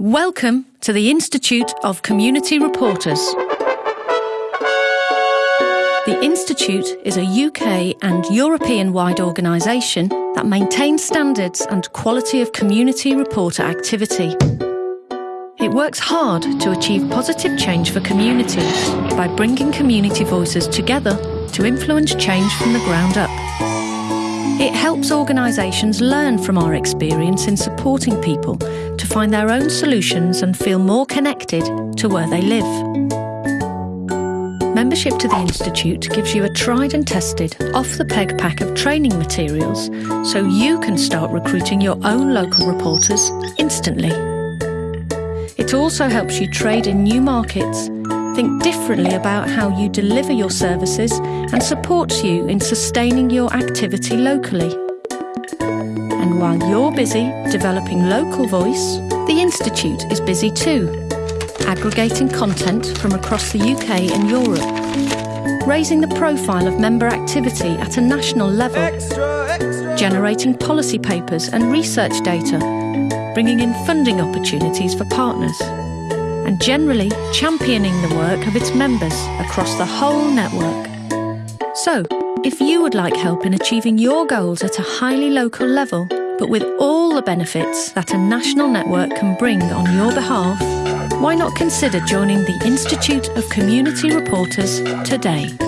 Welcome to the Institute of Community Reporters. The Institute is a UK and European wide organisation that maintains standards and quality of community reporter activity. It works hard to achieve positive change for communities by bringing community voices together to influence change from the ground up. It helps organisations learn from our experience in supporting people to find their own solutions and feel more connected to where they live. Membership to the Institute gives you a tried and tested, off the peg pack of training materials so you can start recruiting your own local reporters instantly. It also helps you trade in new markets, think differently about how you deliver your services, and supports you in sustaining your activity locally. And while you're busy developing local voice, the Institute is busy too, aggregating content from across the UK and Europe, raising the profile of member activity at a national level, extra, extra. generating policy papers and research data bringing in funding opportunities for partners, and generally championing the work of its members across the whole network. So, if you would like help in achieving your goals at a highly local level, but with all the benefits that a national network can bring on your behalf, why not consider joining the Institute of Community Reporters today?